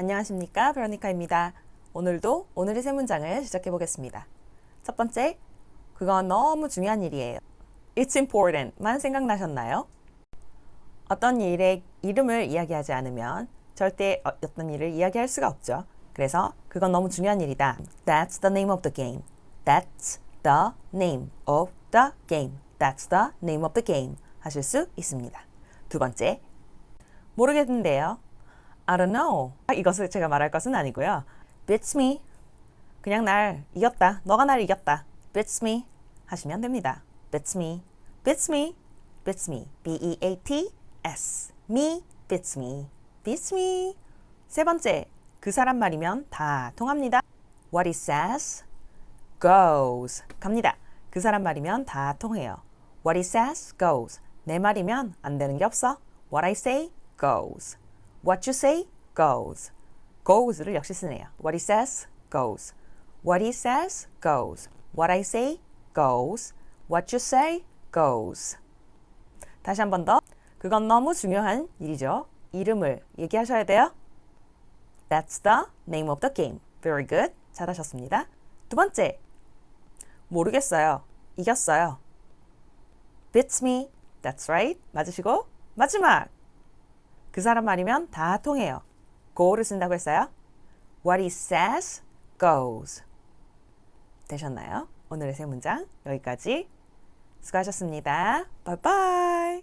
안녕하십니까 베로니카입니다. 오늘도 오늘의 세 문장을 시작해 보겠습니다. 첫 번째, 그건 너무 중요한 일이에요. It's important만 생각나셨나요? 어떤 일의 이름을 이야기하지 않으면 절대 어- 어떤 일을 이야기할 수가 없죠. 그래서 그건 너무 중요한 일이다. That's the name of the game. That's the name of the game. That's the name of the game. 하실 수 있습니다. 두 번째, 모르겠는데요. I don't know. 아, 이것을 제가 말할 것은 아니고요. Beats me. 그냥 날 이겼다. 너가 날 이겼다. Beats me. 하시면 됩니다. Beats me. Beats me. Beats me. B-E-A-T-S. Me. Beats me. Beats me. 세 번째, 그 사람 말이면 다 통합니다. What he says goes. 갑니다. 그 사람 말이면 다 통해요. What he says goes. 내 말이면 안 되는 게 없어. What I say goes. What you say goes. goes를 역시 쓰네요. What he says goes. What he says goes. What I say goes. What you say goes. 다시 한 번 더. 그건 너무 중요한 일이죠. 이름을 얘기하셔야 돼요. That's the name of the game. Very good. 잘하셨습니다. 두 번째. 모르겠어요. 이겼어요. Beats me. That's right. 맞으시고 마지막. 그 사람 말이면 다 통해요. go를 쓴다고 했어요. What he says goes. 되셨나요? 오늘의 세 문장 여기까지. 수고하셨습니다. 바이바이.